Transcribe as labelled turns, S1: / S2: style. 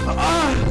S1: Ah!